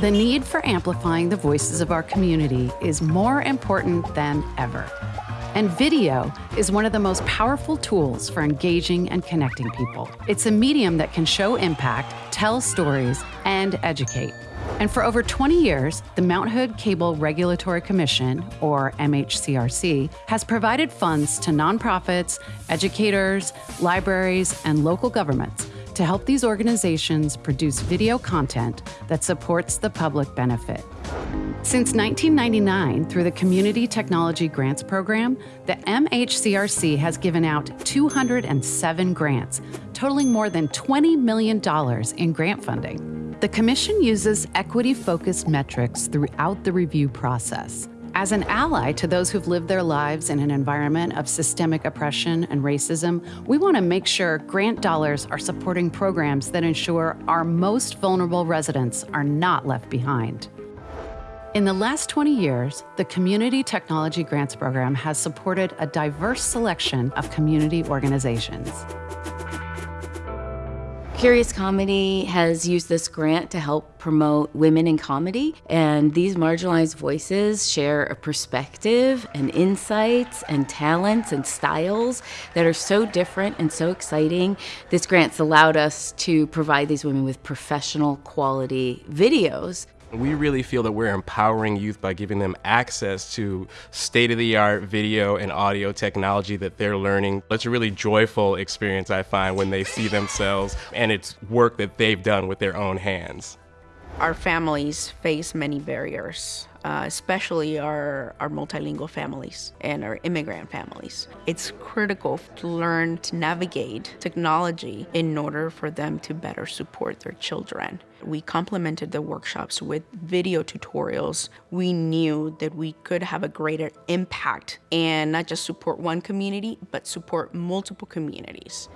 The need for amplifying the voices of our community is more important than ever. And video is one of the most powerful tools for engaging and connecting people. It's a medium that can show impact, tell stories, and educate. And for over 20 years, the Mount Hood Cable Regulatory Commission, or MHCRC, has provided funds to nonprofits, educators, libraries, and local governments to help these organizations produce video content that supports the public benefit. Since 1999, through the Community Technology Grants Program, the MHCRC has given out 207 grants, totaling more than $20 million in grant funding. The Commission uses equity focused metrics throughout the review process. As an ally to those who've lived their lives in an environment of systemic oppression and racism, we want to make sure grant dollars are supporting programs that ensure our most vulnerable residents are not left behind. In the last 20 years, the Community Technology Grants Program has supported a diverse selection of community organizations. Curious Comedy has used this grant to help promote women in comedy, and these marginalized voices share a perspective and insights and talents and styles that are so different and so exciting. This grant's allowed us to provide these women with professional quality videos we really feel that we're empowering youth by giving them access to state of the art video and audio technology that they're learning. It's a really joyful experience, I find, when they see themselves and it's work that they've done with their own hands. Our families face many barriers uh, especially our, our multilingual families and our immigrant families. It's critical to learn to navigate technology in order for them to better support their children. We complemented the workshops with video tutorials. We knew that we could have a greater impact and not just support one community, but support multiple communities.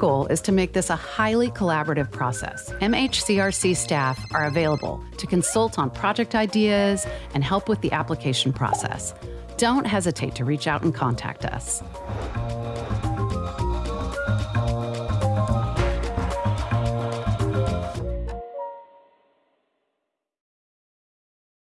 Goal is to make this a highly collaborative process. MHCRC staff are available to consult on project ideas and help with the application process. Don't hesitate to reach out and contact us.